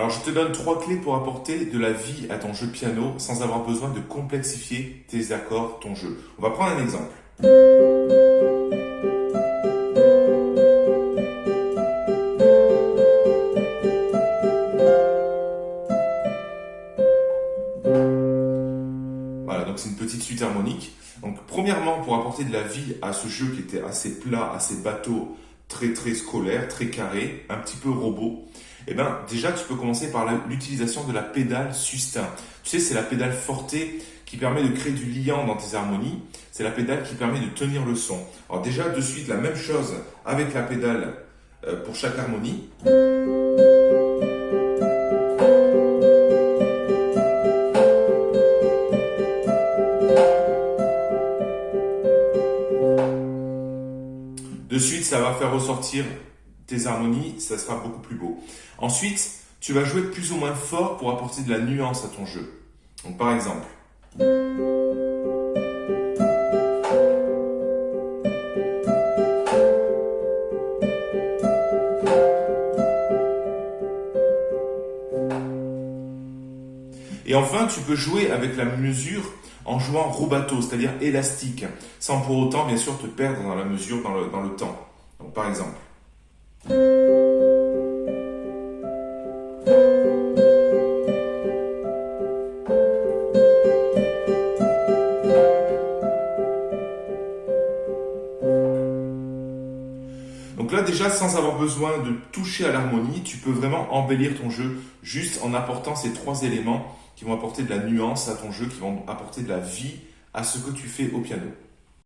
Alors je te donne trois clés pour apporter de la vie à ton jeu piano sans avoir besoin de complexifier tes accords, ton jeu. On va prendre un exemple. Voilà, donc c'est une petite suite harmonique. Donc premièrement, pour apporter de la vie à ce jeu qui était assez plat, assez bateau, très très scolaire, très carré, un petit peu robot, eh ben déjà tu peux commencer par l'utilisation de la pédale sustain. Tu sais, c'est la pédale forte qui permet de créer du liant dans tes harmonies. C'est la pédale qui permet de tenir le son. Alors déjà, de suite, la même chose avec la pédale euh, pour chaque harmonie. De suite, ça va faire ressortir tes harmonies, ça sera beaucoup plus beau. Ensuite, tu vas jouer plus ou moins fort pour apporter de la nuance à ton jeu. Donc par exemple, Et enfin, tu peux jouer avec la mesure en jouant rubato, c'est-à-dire élastique, sans pour autant, bien sûr, te perdre dans la mesure, dans le, dans temps. Donc, par exemple. Donc là déjà, sans avoir besoin de toucher à l'harmonie, tu peux vraiment embellir ton jeu juste en apportant ces trois éléments qui vont apporter de la nuance à ton jeu, qui vont apporter de la vie à ce que tu fais au piano.